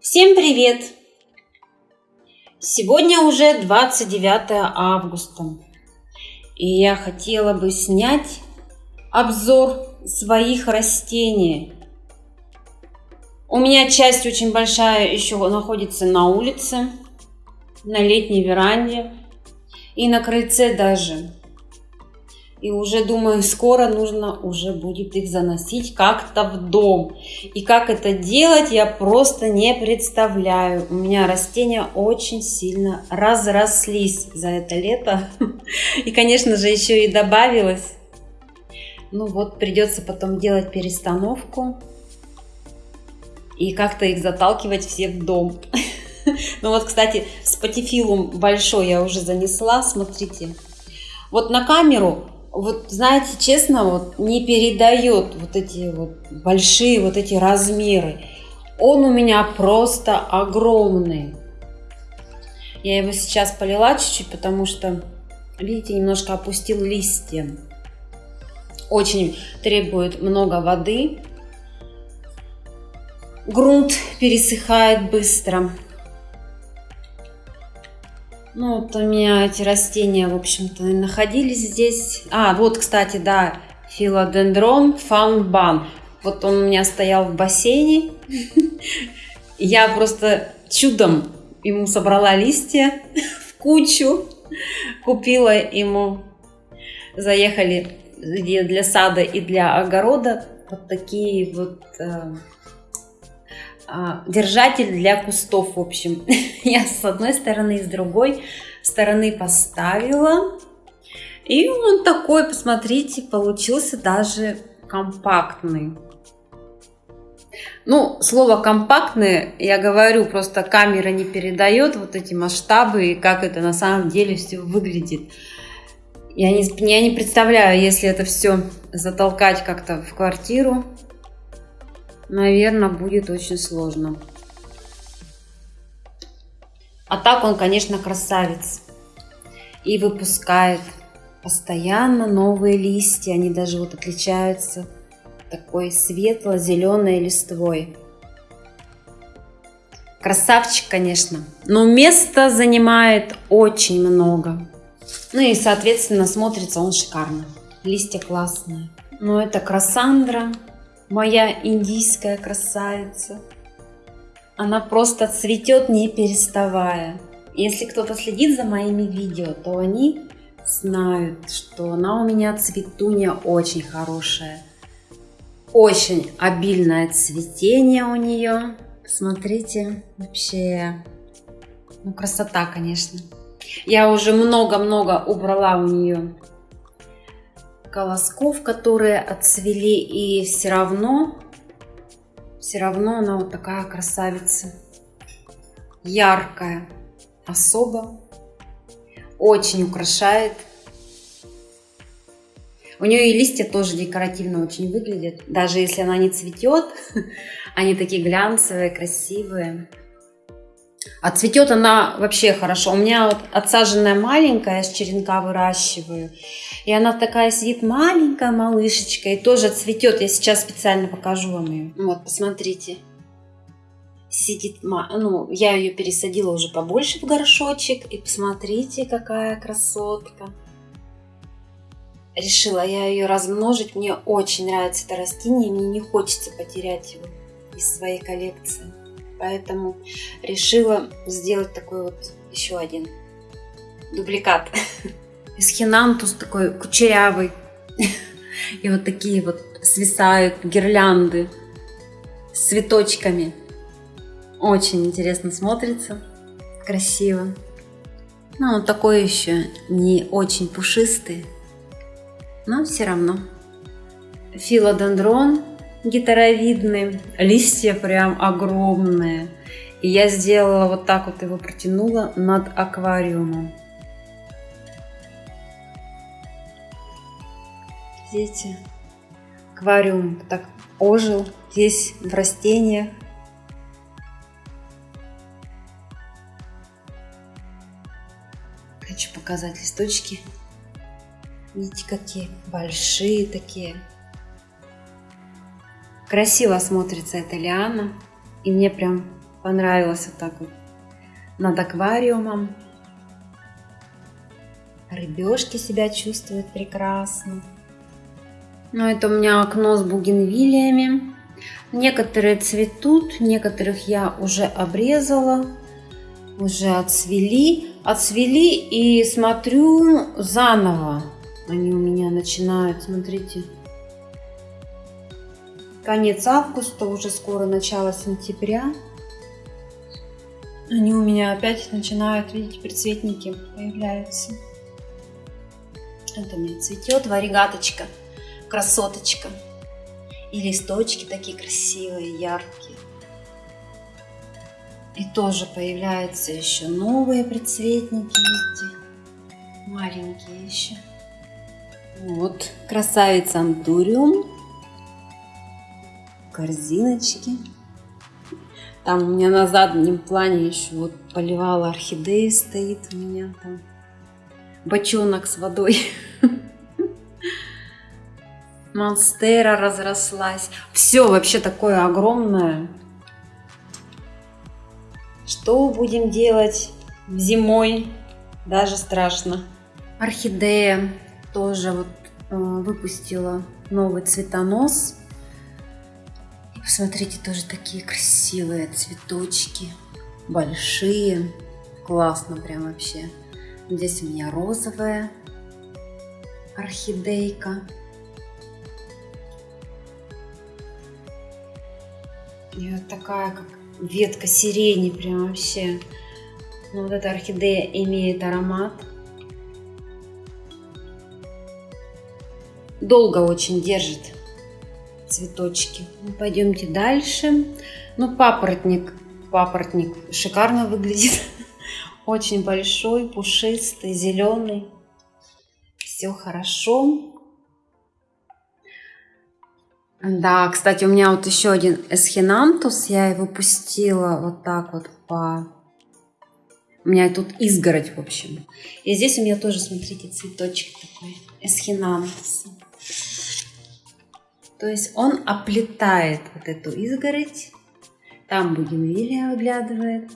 Всем привет! Сегодня уже 29 августа. И я хотела бы снять обзор своих растений. У меня часть очень большая еще находится на улице, на летней веранде и на крыльце даже. И уже думаю, скоро нужно уже будет их заносить как-то в дом. И как это делать, я просто не представляю. У меня растения очень сильно разрослись за это лето. И, конечно же, еще и добавилось. Ну вот, придется потом делать перестановку. И как-то их заталкивать все в дом. Ну вот, кстати, спатифилум большой я уже занесла, смотрите. Вот на камеру вот знаете, честно, вот не передает вот эти вот большие вот эти размеры. Он у меня просто огромный. Я его сейчас полила чуть-чуть, потому что, видите, немножко опустил листья. Очень требует много воды. Грунт пересыхает быстро. Ну, вот у меня эти растения, в общем-то, находились здесь. А, вот, кстати, да, филодендрон фаунбан. Вот он у меня стоял в бассейне. Я просто чудом ему собрала листья в кучу. Купила ему, заехали для сада и для огорода вот такие вот э, держатель для кустов, в общем. Я с одной стороны и с другой стороны поставила. И он такой, посмотрите, получился даже компактный. Ну, слово компактный, я говорю, просто камера не передает вот эти масштабы и как это на самом деле все выглядит. Я не, я не представляю, если это все затолкать как-то в квартиру, наверное, будет очень сложно. А так он, конечно, красавец. И выпускает постоянно новые листья. Они даже вот отличаются такой светло-зеленой листвой. Красавчик, конечно. Но места занимает очень много. Ну и, соответственно, смотрится он шикарно. Листья классные. Но это Красандра моя индийская красавица. Она просто цветет не переставая. Если кто-то следит за моими видео, то они знают, что она у меня цветунья очень хорошая. Очень обильное цветение у нее. Смотрите, вообще, ну красота, конечно. Я уже много-много убрала у нее колосков, которые отцвели, и все равно, все равно она вот такая красавица. Яркая, особо, очень украшает. У нее и листья тоже декоративно очень выглядят. Даже если она не цветет, они такие глянцевые, красивые. А цветет она вообще хорошо. У меня вот отсаженная маленькая, я с черенка выращиваю. И она такая сидит маленькая малышечка и тоже цветет. Я сейчас специально покажу вам ее. Вот, посмотрите. Сидит, ну, я ее пересадила уже побольше в горшочек. И посмотрите, какая красотка. Решила я ее размножить. Мне очень нравится это растение. Мне не хочется потерять его из своей коллекции. Поэтому решила сделать такой вот еще один дубликат. Эсхинантус такой кучерявый. И вот такие вот свисают гирлянды с цветочками. Очень интересно смотрится. Красиво. Ну, он такой еще не очень пушистый. Но все равно. Филодендрон гитаровидный, листья прям огромные. И я сделала вот так вот его протянула над аквариумом. Видите, аквариум так ожил здесь в растениях. Хочу показать листочки. Видите, какие большие такие. Красиво смотрится эта лиана. И мне прям понравилось вот так вот над аквариумом. Рыбешки себя чувствуют прекрасно. Ну, это у меня окно с бугенвилиями. Некоторые цветут, некоторых я уже обрезала, уже отцвели. Отцвели и смотрю заново. Они у меня начинают, смотрите, конец августа, уже скоро начало сентября. Они у меня опять начинают, видите, предцветники появляются. Это у меня цветет варигаточка, красоточка. И листочки такие красивые, яркие. И тоже появляются еще новые предцветники, видите, маленькие еще. Вот, красавица антуриум, корзиночки. Там у меня на заднем плане еще вот поливала орхидеи стоит у меня там бочонок с водой. Монстера разрослась. Все вообще такое огромное. Что будем делать зимой? Даже страшно. Орхидея тоже вот э, выпустила новый цветонос. Посмотрите, тоже такие красивые цветочки. Большие. Классно прям вообще. Здесь у меня розовая орхидейка. И вот такая, как ветка сирени, прям вообще. Но вот эта орхидея имеет аромат. Долго очень держит цветочки. Ну, пойдемте дальше. Ну, папоротник, папоротник шикарно выглядит. Очень большой, пушистый, зеленый. Все хорошо. Да, кстати, у меня вот еще один эсхинантус. Я его пустила вот так вот по... У меня тут изгородь, в общем. И здесь у меня тоже, смотрите, цветочек такой. Эсхинантус. То есть он оплетает вот эту изгородь. Там бугенвилия выглядывает.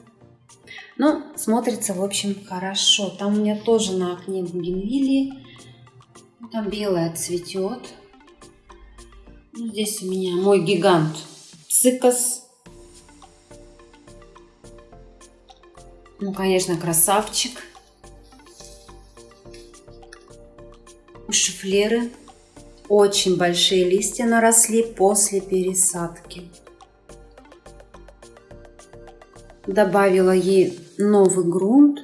Ну, смотрится, в общем, хорошо. Там у меня тоже на окне бугенвилии. Там белая цветет. Ну, здесь у меня мой гигант цикос. Ну, конечно, красавчик. Шифлеры очень большие листья наросли после пересадки. Добавила ей новый грунт,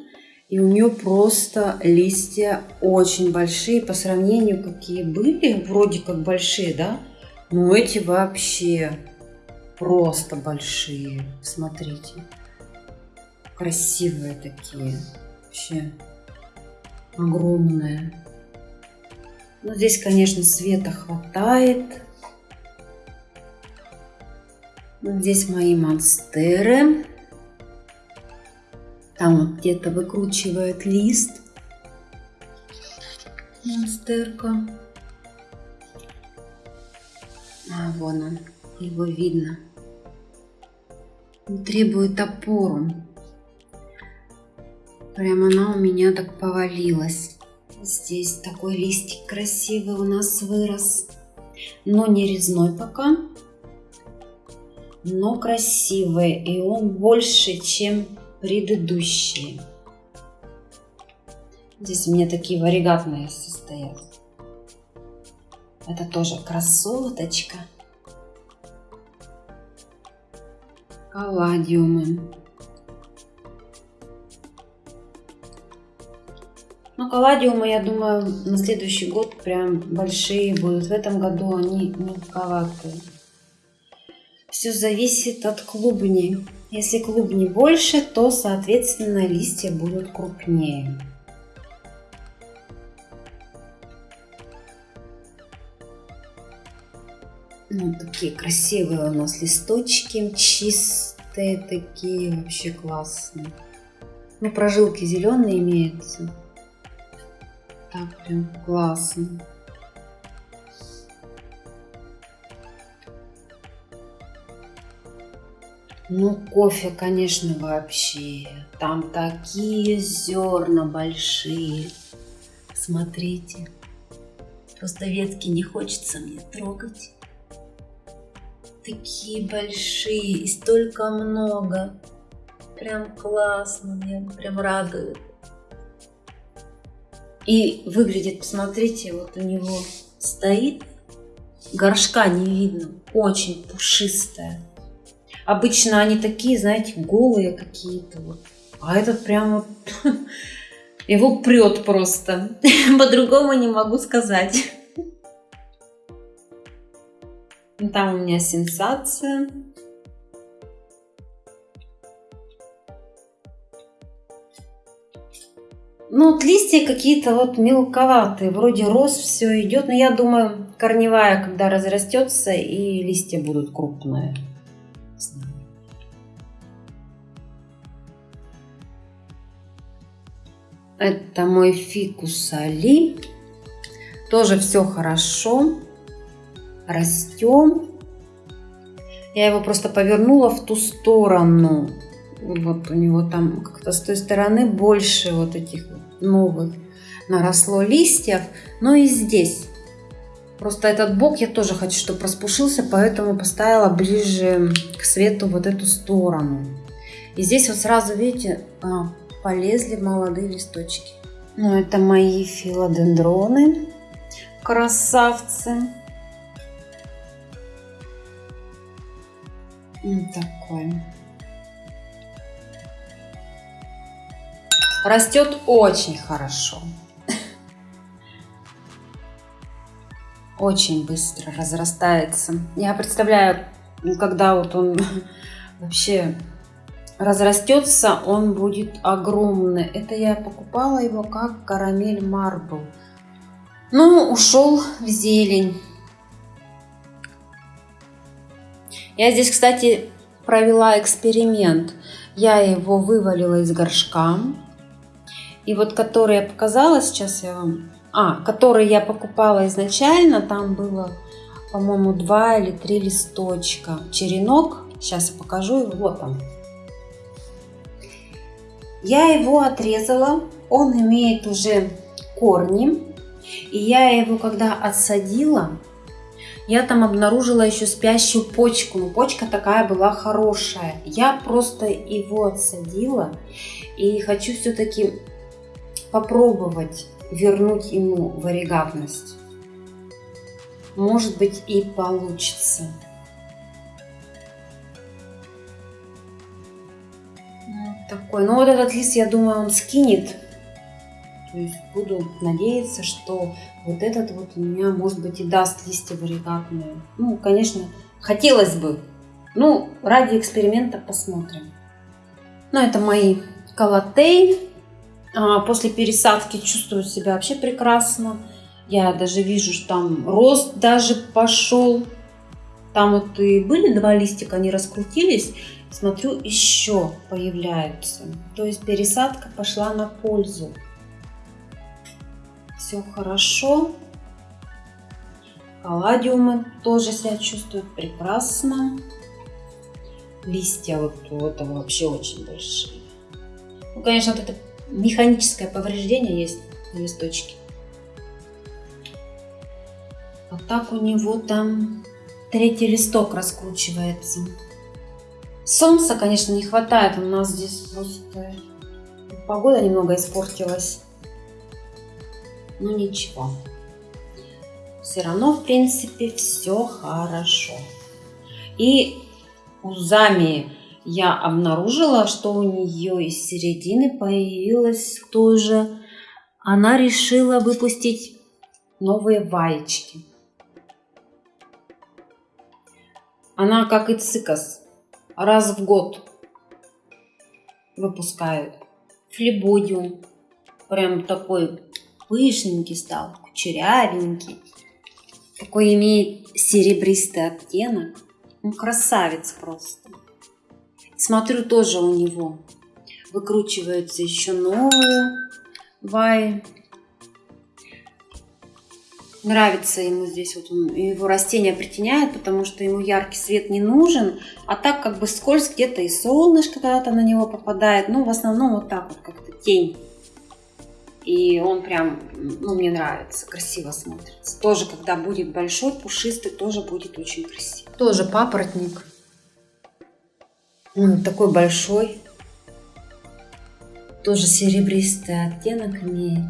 и у нее просто листья очень большие по сравнению, какие были, вроде как большие, да? Ну, эти вообще просто большие. Смотрите. Красивые такие. Вообще огромные. Ну, здесь, конечно, света хватает. Здесь мои монстеры. Там вот где-то выкручивает лист. Монстерка. А, вон он, его видно. Он требует опору. Прям она у меня так повалилась. Здесь такой листик красивый у нас вырос. Но не резной пока. Но красивый. И он больше, чем предыдущие. Здесь у меня такие варигатные состоят. Это тоже красоточка. Калладиумы. Калладиумы, я думаю, на следующий год прям большие будут. В этом году они мелковатые. Все зависит от клубней. Если клубней больше, то, соответственно, листья будут крупнее. Ну, такие красивые у нас листочки, чистые такие, вообще классные. Ну, прожилки зеленые имеются. Так, прям классно. Ну, кофе, конечно, вообще. Там такие зерна большие. Смотрите. Просто ветки не хочется мне трогать. Такие большие и столько много. Прям классно, мне прям радует. И выглядит, посмотрите, вот у него стоит, горшка не видно, очень пушистая. Обычно они такие, знаете, голые какие-то вот. А этот прям вот, его прет просто. По-другому не могу сказать. Там у меня сенсация. Ну, вот листья какие-то вот мелковатые, вроде роз все идет, но я думаю, корневая, когда разрастется, и листья будут крупные. Это мой фикус Али. Тоже все хорошо. Растем. Я его просто повернула в ту сторону. Вот у него там как-то с той стороны больше вот этих новых наросло листьев, но и здесь. Просто этот бок я тоже хочу, чтобы распушился, поэтому поставила ближе к свету вот эту сторону. И здесь вот сразу, видите, а, полезли молодые листочки. Ну, это мои филодендроны, красавцы. Вот такой. Растет очень хорошо. Очень быстро разрастается. Я представляю, когда вот он вообще разрастется, он будет огромный. Это я покупала его как карамель марбл. Ну, ушел в зелень. Я здесь, кстати, провела эксперимент. Я его вывалила из горшка. И вот который я показала, сейчас я вам... А, который я покупала изначально, там было, по-моему, два или три листочка. Черенок, сейчас я покажу его, вот он. Я его отрезала, он имеет уже корни. И я его, когда отсадила, я там обнаружила еще спящую почку. Но почка такая была хорошая. Я просто его отсадила. И хочу все-таки попробовать вернуть ему варигатность. Может быть и получится. Вот такой. Ну вот этот лист, я думаю, он скинет. То есть буду надеяться, что вот этот вот у меня, может быть, и даст листья варигатные. Ну, конечно, хотелось бы. Ну, ради эксперимента посмотрим. Ну, это мои колотей. А, после пересадки чувствую себя вообще прекрасно. Я даже вижу, что там рост даже пошел. Там вот и были два листика, они раскрутились. Смотрю, еще появляются. То есть пересадка пошла на пользу. Все хорошо. Палладиумы тоже себя чувствуют прекрасно. Листья вот у этого вообще очень большие. Ну, конечно, вот это механическое повреждение есть на листочке. А так у него там третий листок раскручивается. Солнца, конечно, не хватает. У нас здесь просто погода немного испортилась. Но ничего. Все равно, в принципе, все хорошо. И у Замии я обнаружила, что у нее из середины появилась тоже. Она решила выпустить новые ваечки. Она, как и цикас, раз в год выпускает флебодиум. Прям такой пышненький стал, кучерявенький. Такой имеет серебристый оттенок. Ну, красавец просто. Смотрю, тоже у него выкручиваются еще новые ваи. Нравится ему здесь, вот он, его растение притеняет, потому что ему яркий свет не нужен, а так как бы скользь где-то и солнышко когда-то на него попадает, ну в основном вот так вот как-то тень. И он прям, ну мне нравится, красиво смотрится. Тоже когда будет большой, пушистый, тоже будет очень красиво. Тоже папоротник. Он такой большой. Тоже серебристый оттенок имеет.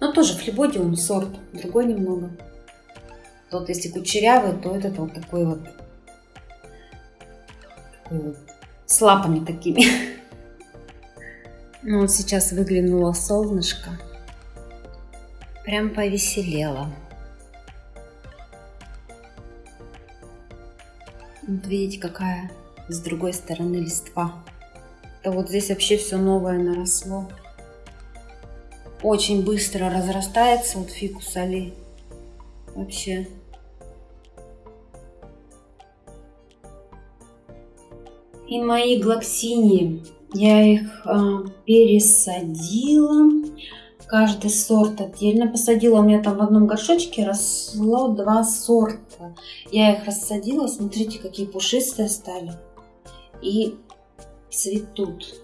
Но тоже флебодиум сорт, другой немного. Тот, если кучерявый, то этот вот такой вот, такой вот с лапами такими. Ну вот сейчас выглянуло солнышко. Прям повеселело. Вот видите, какая с другой стороны листва. Да вот здесь вообще все новое наросло очень быстро разрастается, вот фикус али. Вообще. И мои глоксинии, я их э, пересадила. Каждый сорт отдельно посадила. У меня там в одном горшочке росло два сорта. Я их рассадила. Смотрите, какие пушистые стали. И цветут.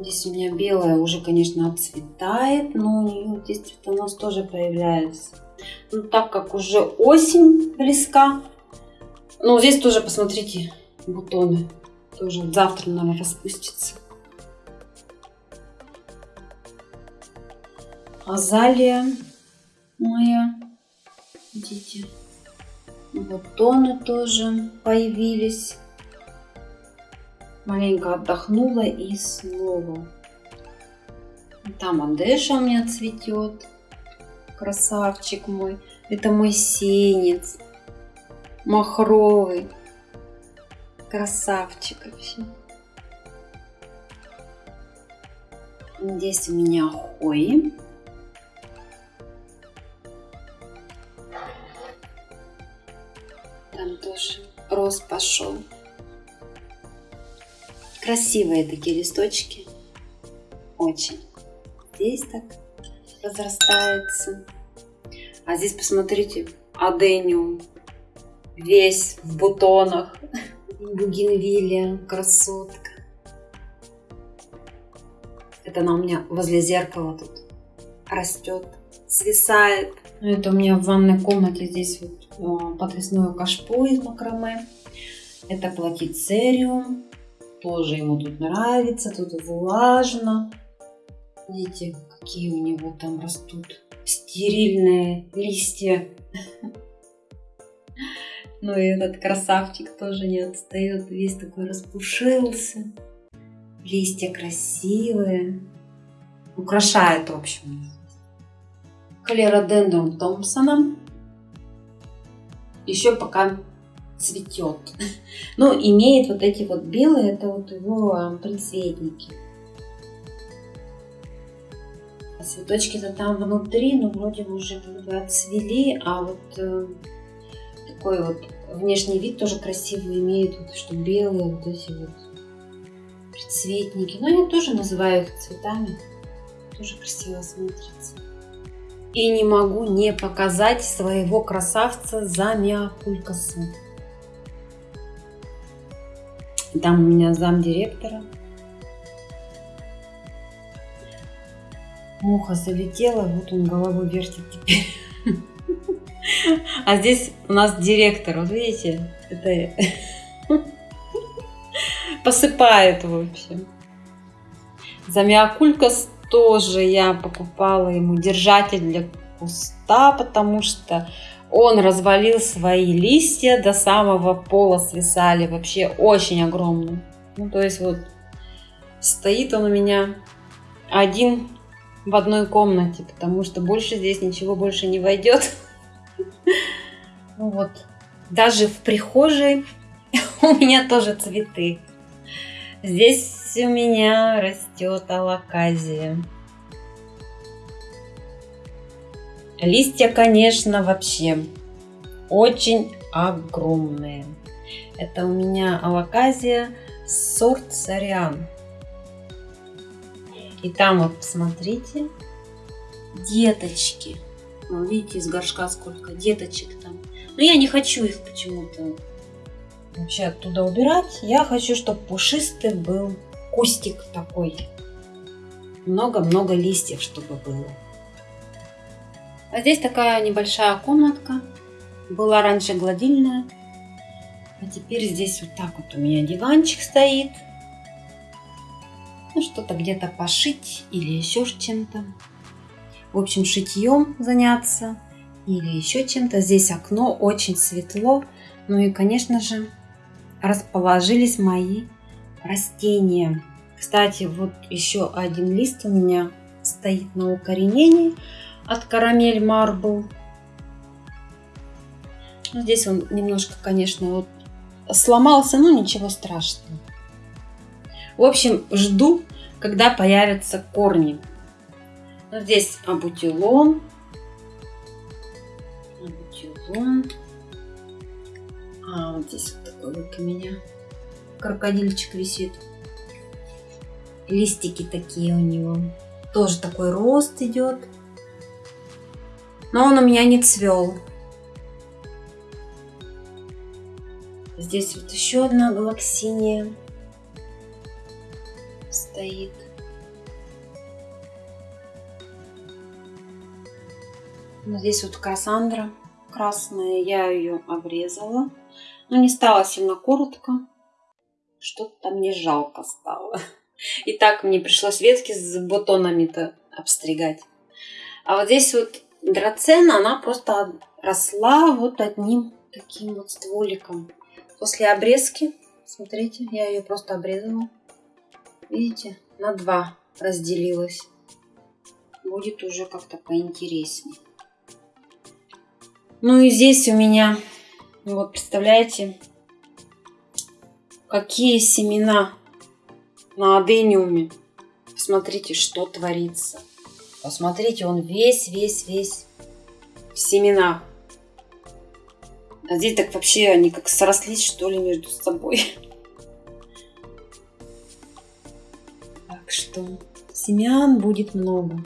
Здесь у меня белая уже, конечно, отцветает, но у нее здесь цветонос тоже появляется. Ну, так как уже осень близка, ну, здесь тоже, посмотрите, бутоны. Тоже завтра, наверное, распустится. Азалия моя. Видите, бутоны тоже появились маленько отдохнула и снова. Там Адеша у меня цветет. Красавчик мой. Это мой сенец. Махровый. Красавчик вообще. Здесь у меня хои. Там тоже рост пошел. Красивые такие листочки. Очень. Здесь так разрастается. А здесь посмотрите, адениум. Весь в бутонах. Бугенвилия, красотка. Это она у меня возле зеркала тут растет, свисает. Это у меня в ванной комнате здесь вот подвесное кашпо из макраме. Это платицериум тоже ему тут нравится, тут влажно. Видите, какие у него там растут стерильные листья. Ну и этот красавчик тоже не отстает, весь такой распушился. Листья красивые. Украшает, в общем. Калеродендрум Томпсона. Еще пока цветет. Но ну, имеет вот эти вот белые, это вот его предцветники. А цветочки-то там внутри, но ну, вроде уже как бы отцвели, а вот э, такой вот внешний вид тоже красивый имеет, вот, что белые вот эти вот предцветники. Но я тоже называю их цветами, тоже красиво смотрится. И не могу не показать своего красавца за Там у меня зам директора. Муха залетела, вот он головой вертит теперь. А здесь у нас директор, вот видите, это посыпает в общем. Замиокулькас тоже я покупала ему держатель для куста, потому что он развалил свои листья до самого пола свисали, вообще очень огромные. Ну, то есть вот стоит он у меня один в одной комнате, потому что больше здесь ничего больше не войдет. Ну вот, даже в прихожей у меня тоже цветы. Здесь у меня растет алаказия. Листья, конечно, вообще очень огромные. Это у меня алаказия сорт Сариан. И там вот, посмотрите, деточки. Ну, видите, из горшка сколько деточек там. Но я не хочу их почему-то вообще оттуда убирать. Я хочу, чтобы пушистый был кустик такой. Много-много листьев, чтобы было. А здесь такая небольшая комнатка. Была раньше гладильная. А теперь здесь вот так вот у меня диванчик стоит. Ну, что-то где-то пошить или еще чем-то. В общем, шитьем заняться или еще чем-то. Здесь окно, очень светло. Ну и, конечно же, расположились мои растения. Кстати, вот еще один лист у меня стоит на укоренении от карамель марбл. Ну, здесь он немножко, конечно, вот сломался, но ничего страшного. В общем, жду, когда появятся корни. Ну, здесь абутилон. Абутилон. А, вот здесь вот такой вот у меня крокодильчик висит. Листики такие у него. Тоже такой рост идет. Но он у меня не цвел. Здесь вот еще одна галаксиния стоит. Ну, здесь вот Кассандра красная, я ее обрезала. Но не стала сильно коротко. Что-то там мне жалко стало. И так мне пришлось ветки с бутонами-то обстригать. А вот здесь вот драцена, она просто росла вот одним таким вот стволиком. После обрезки, смотрите, я ее просто обрезала. Видите, на два разделилась. Будет уже как-то поинтереснее. Ну и здесь у меня, вот представляете, какие семена на адениуме. Посмотрите, что творится. Посмотрите, он весь-весь-весь в семенах. А здесь так вообще они как срослись, что ли, между собой. Так что семян будет много.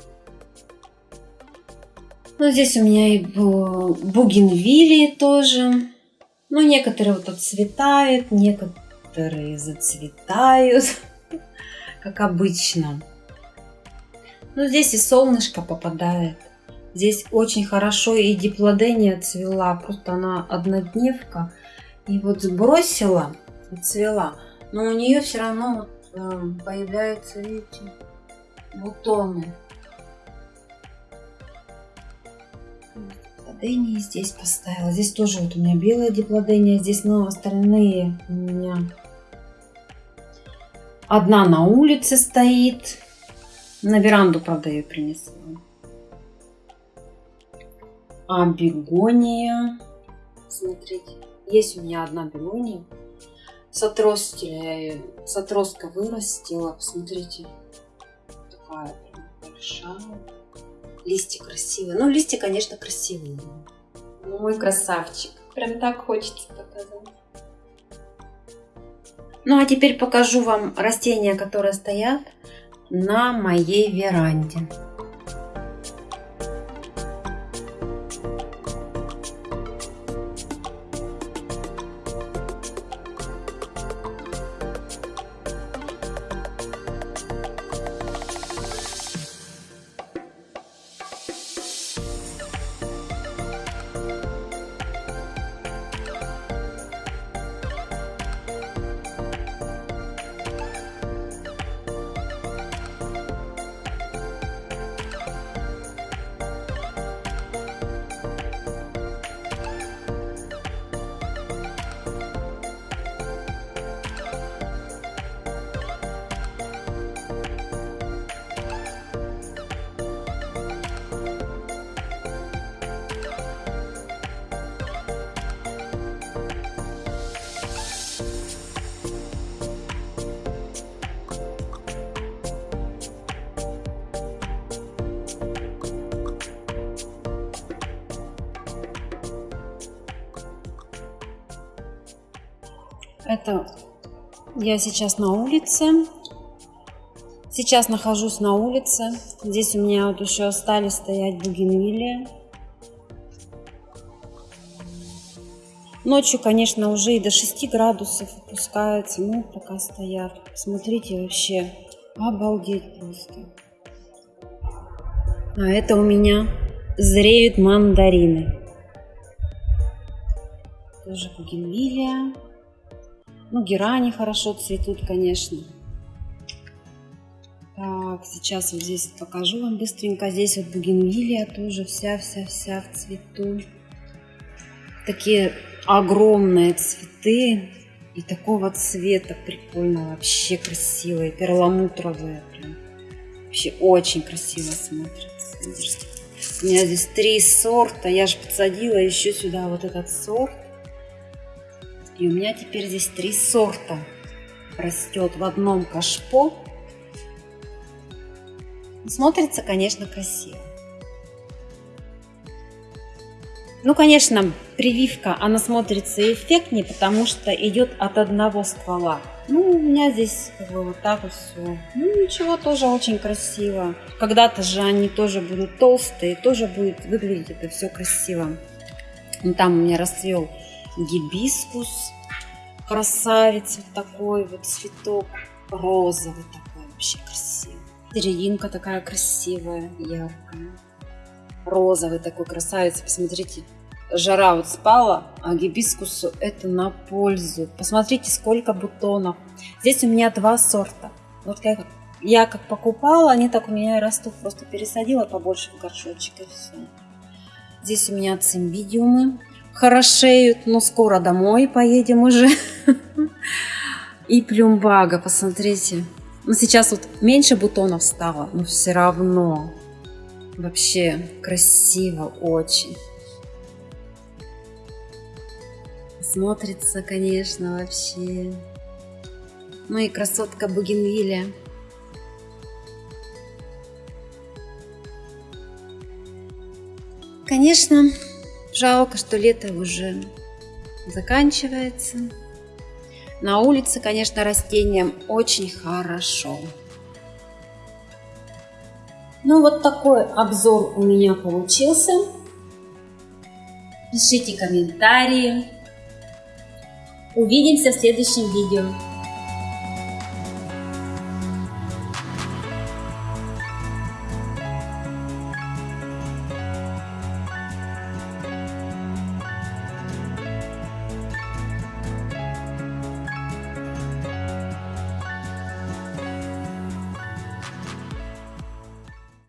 Ну, здесь у меня и бугенвилии тоже. Ну, некоторые вот отцветают, некоторые зацветают, как обычно. Ну, здесь и солнышко попадает. Здесь очень хорошо и диплодения цвела, просто она однодневка. И вот сбросила цвела, но у нее все равно вот, э, появляются, видите, бутоны. Диплодении здесь поставила. Здесь тоже вот у меня белая диплодения, здесь, но остальные у меня одна на улице стоит. На веранду, правда, ее принесла. А бегония. Смотрите, есть у меня одна бегония. С отростя, с отростка вырастила. Посмотрите, такая большая. Листья красивые. Ну, листья, конечно, красивые. Ну, мой красавчик. Прям так хочется показать. Ну, а теперь покажу вам растения, которые стоят на моей веранде. Это я сейчас на улице. Сейчас нахожусь на улице. Здесь у меня вот еще остались стоять бугенвилли. Ночью, конечно, уже и до 6 градусов опускается. Ну, пока стоят. Смотрите, вообще обалдеть просто. А это у меня зреют мандарины. Тоже бугенвилия. Ну, герани хорошо цветут, конечно. Так, сейчас вот здесь покажу вам быстренько. Здесь вот бугенвилия тоже вся-вся-вся в цвету. Такие огромные цветы и такого цвета прикольно, вообще красивые, перламутровые. Прям. Вообще очень красиво смотрятся. У меня здесь три сорта, я же подсадила еще сюда вот этот сорт. И у меня теперь здесь три сорта растет в одном кашпо. Смотрится, конечно, красиво. Ну, конечно, прививка, она смотрится эффектнее, потому что идет от одного ствола. Ну, у меня здесь как бы вот так вот все. Ну, ничего, тоже очень красиво. Когда-то же они тоже будут толстые, тоже будет выглядеть это все красиво. Ну, там у меня расцвел гибискус, красавец вот такой вот цветок, розовый такой вообще красивый. Серединка такая красивая, яркая. Розовый такой красавец, посмотрите. Жара вот спала, а гибискусу это на пользу. Посмотрите, сколько бутонов. Здесь у меня два сорта. Вот как я как покупала, они так у меня и растут. Просто пересадила побольше в горшочек и все. Здесь у меня цимбидиумы хорошеют, но скоро домой поедем уже. И плюмбага, посмотрите. Ну, сейчас вот меньше бутонов стало, но все равно вообще красиво очень. Смотрится, конечно, вообще. Ну и красотка Бугенвилля. Конечно, жалко, что лето уже заканчивается. На улице, конечно, растениям очень хорошо. Ну, вот такой обзор у меня получился. Пишите комментарии. Увидимся в следующем видео.